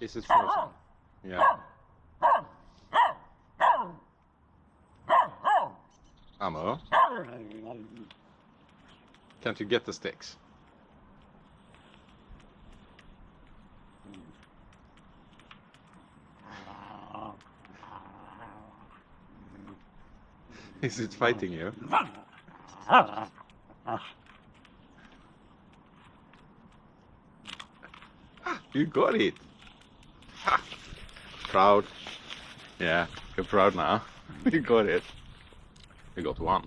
Is it frozen? Yeah. Ammo, can't you get the sticks? Is it fighting you? You got it! Ha. Proud. Yeah, you're proud now. you got it. You got one.